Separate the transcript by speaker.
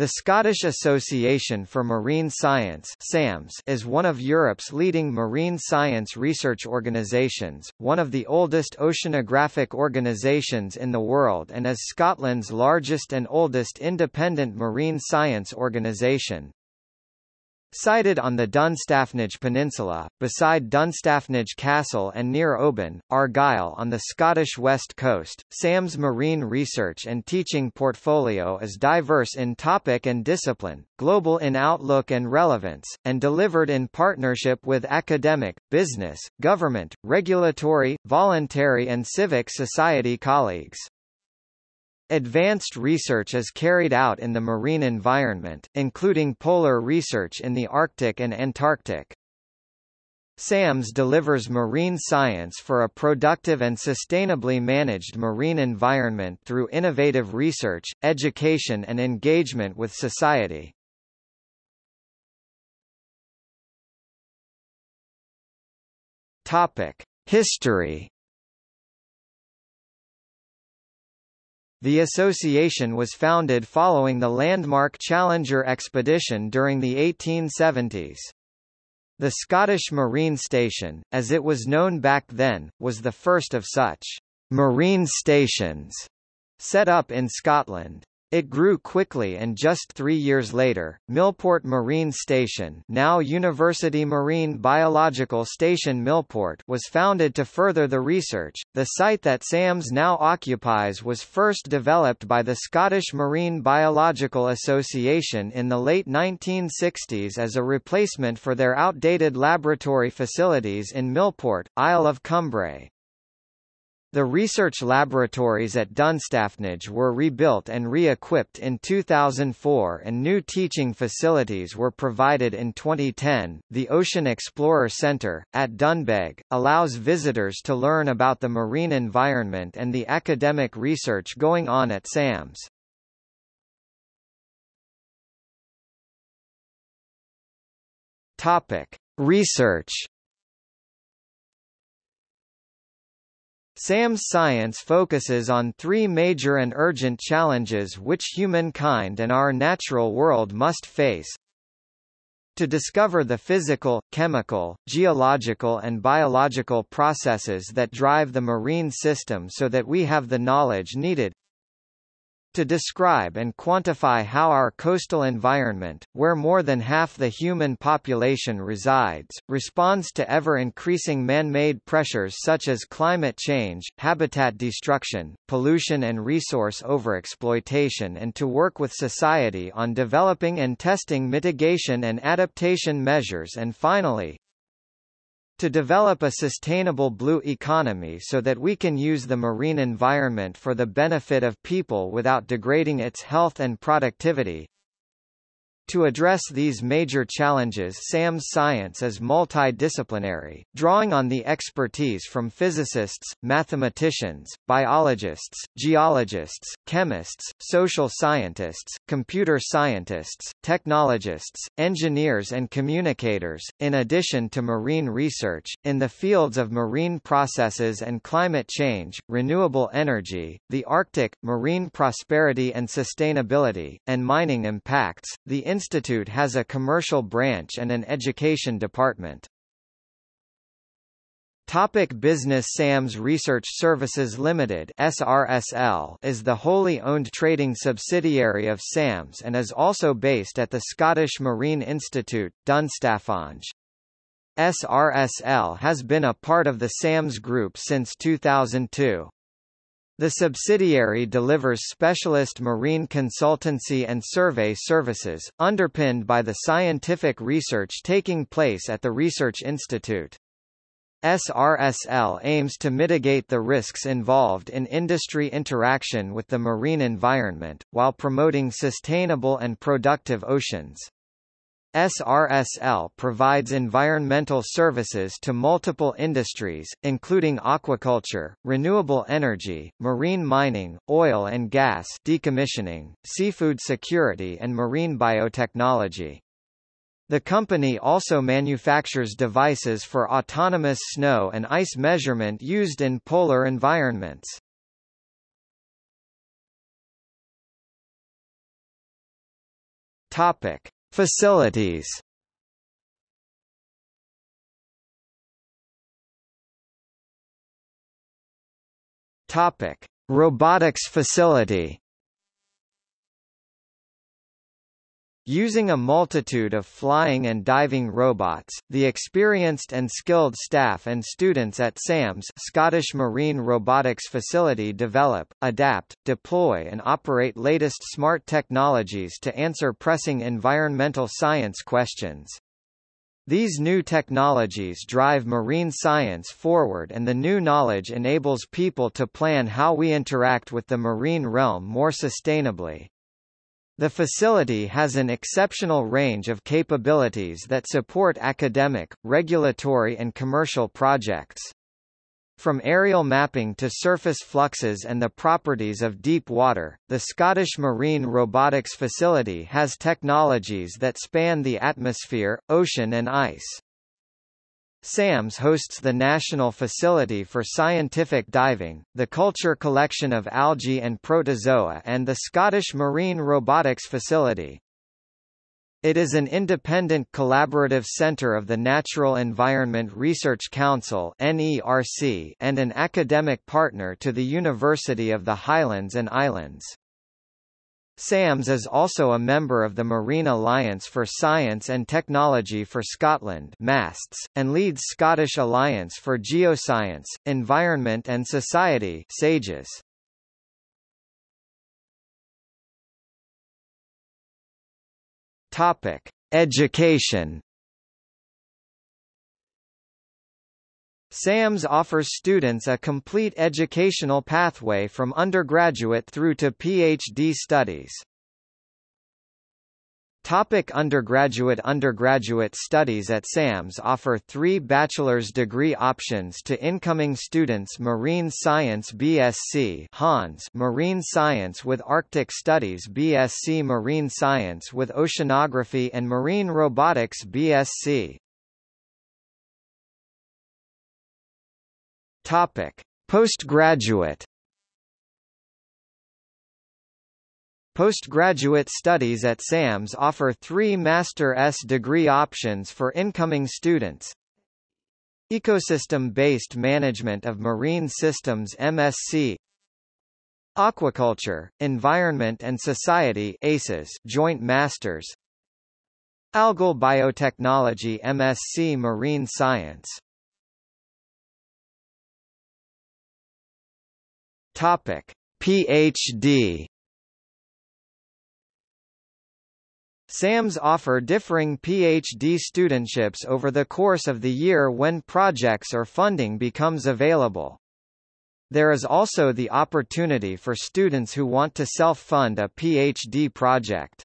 Speaker 1: The Scottish Association for Marine Science SAMS is one of Europe's leading marine science research organisations, one of the oldest oceanographic organisations in the world and is Scotland's largest and oldest independent marine science organisation. Sited on the Dunstaffnage Peninsula, beside Dunstaffnage Castle and near Oban, Argyll on the Scottish west coast, SAM's marine research and teaching portfolio is diverse in topic and discipline, global in outlook and relevance, and delivered in partnership with academic, business, government, regulatory, voluntary and civic society colleagues. Advanced research is carried out in the marine environment, including polar research in the Arctic and Antarctic. SAMS delivers marine science for a productive and sustainably managed marine environment through innovative research, education and engagement with society. History The association was founded following the landmark Challenger expedition during the 1870s. The Scottish Marine Station, as it was known back then, was the first of such marine stations set up in Scotland. It grew quickly and just three years later, Millport Marine Station now University Marine Biological Station Millport was founded to further the research. The site that SAMS now occupies was first developed by the Scottish Marine Biological Association in the late 1960s as a replacement for their outdated laboratory facilities in Millport, Isle of Cumbrae. The research laboratories at Dunstaffnage were rebuilt and re-equipped in 2004 and new teaching facilities were provided in 2010. The Ocean Explorer Centre, at Dunbeg, allows visitors to learn about the marine environment and the academic research going on at SAMS. Topic. Research SAM's science focuses on three major and urgent challenges which humankind and our natural world must face. To discover the physical, chemical, geological and biological processes that drive the marine system so that we have the knowledge needed to describe and quantify how our coastal environment, where more than half the human population resides, responds to ever-increasing man-made pressures such as climate change, habitat destruction, pollution and resource overexploitation and to work with society on developing and testing mitigation and adaptation measures. And finally, to develop a sustainable blue economy so that we can use the marine environment for the benefit of people without degrading its health and productivity, to address these major challenges SAM's science is multidisciplinary, drawing on the expertise from physicists, mathematicians, biologists, geologists, chemists, social scientists, computer scientists, technologists, engineers and communicators, in addition to marine research, in the fields of marine processes and climate change, renewable energy, the Arctic, marine prosperity and sustainability, and mining impacts. The institute has a commercial branch and an education department. Topic business SAMS Research Services Limited SRSL is the wholly owned trading subsidiary of SAMS and is also based at the Scottish Marine Institute, Dunstaffnage. SRSL has been a part of the SAMS Group since 2002. The subsidiary delivers specialist marine consultancy and survey services, underpinned by the scientific research taking place at the Research Institute. SRSL aims to mitigate the risks involved in industry interaction with the marine environment, while promoting sustainable and productive oceans. SRSL provides environmental services to multiple industries, including aquaculture, renewable energy, marine mining, oil and gas decommissioning, seafood security and marine biotechnology. The company also manufactures devices for autonomous snow and ice measurement used in polar environments. Topic: Facilities. Topic: Robotics facility. Using a multitude of flying and diving robots, the experienced and skilled staff and students at SAMS Scottish Marine Robotics Facility develop, adapt, deploy and operate latest smart technologies to answer pressing environmental science questions. These new technologies drive marine science forward and the new knowledge enables people to plan how we interact with the marine realm more sustainably. The facility has an exceptional range of capabilities that support academic, regulatory and commercial projects. From aerial mapping to surface fluxes and the properties of deep water, the Scottish Marine Robotics Facility has technologies that span the atmosphere, ocean and ice. SAMS hosts the National Facility for Scientific Diving, the Culture Collection of Algae and Protozoa and the Scottish Marine Robotics Facility. It is an independent collaborative centre of the Natural Environment Research Council and an academic partner to the University of the Highlands and Islands. SAMS is also a member of the Marine Alliance for Science and Technology for Scotland MASTS, and leads Scottish Alliance for Geoscience, Environment and Society SAGES. Topic: Education SAMS offers students a complete educational pathway from undergraduate through to PhD studies. Topic undergraduate Undergraduate studies at SAMS offer three bachelor's degree options to incoming students Marine Science BSc Hons Marine Science with Arctic Studies BSc Marine Science with Oceanography and Marine Robotics BSc Topic: Postgraduate Postgraduate studies at SAMS offer three Master-S degree options for incoming students. Ecosystem-based management of marine systems MSc Aquaculture, Environment and Society ACES Joint Masters. Algal Biotechnology MSc Marine Science Topic: PhD SAMS offer differing PhD studentships over the course of the year when projects or funding becomes available. There is also the opportunity for students who want to self-fund a PhD project.